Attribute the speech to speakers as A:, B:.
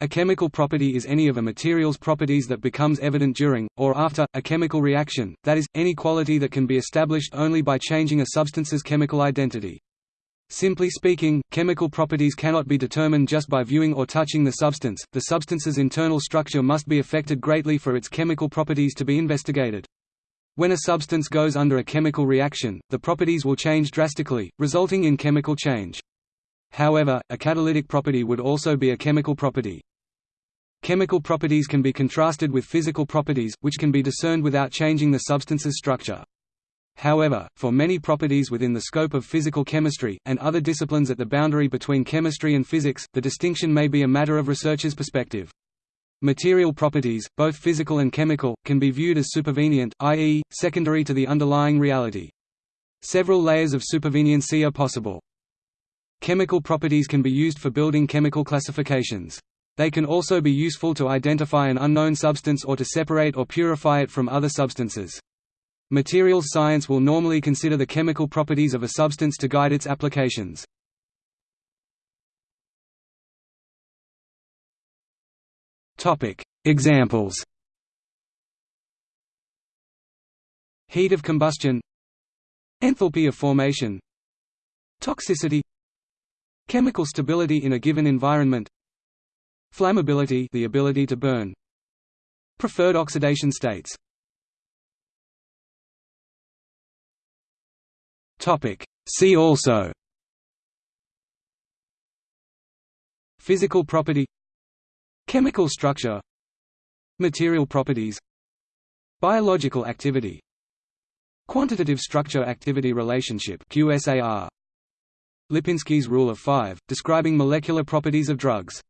A: A chemical property is any of a material's properties that becomes evident during, or after, a chemical reaction, that is, any quality that can be established only by changing a substance's chemical identity. Simply speaking, chemical properties cannot be determined just by viewing or touching the substance, the substance's internal structure must be affected greatly for its chemical properties to be investigated. When a substance goes under a chemical reaction, the properties will change drastically, resulting in chemical change. However, a catalytic property would also be a chemical property. Chemical properties can be contrasted with physical properties, which can be discerned without changing the substance's structure. However, for many properties within the scope of physical chemistry, and other disciplines at the boundary between chemistry and physics, the distinction may be a matter of researcher's perspective. Material properties, both physical and chemical, can be viewed as supervenient, i.e., secondary to the underlying reality. Several layers of superveniency are possible. Chemical properties can be used for building chemical classifications. They can also be useful to identify an unknown substance or to separate or purify it from other substances. Materials science will normally consider the chemical properties of a substance to guide its applications. Examples Heat of combustion Enthalpy of formation Toxicity Chemical stability in a given environment Flammability the ability to burn. Preferred oxidation states. Topic. See also. Physical property. Chemical structure. Material properties. Biological activity. Quantitative structure-activity relationship QSAR Lipinski's rule of five, describing molecular properties of drugs